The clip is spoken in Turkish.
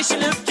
ateşin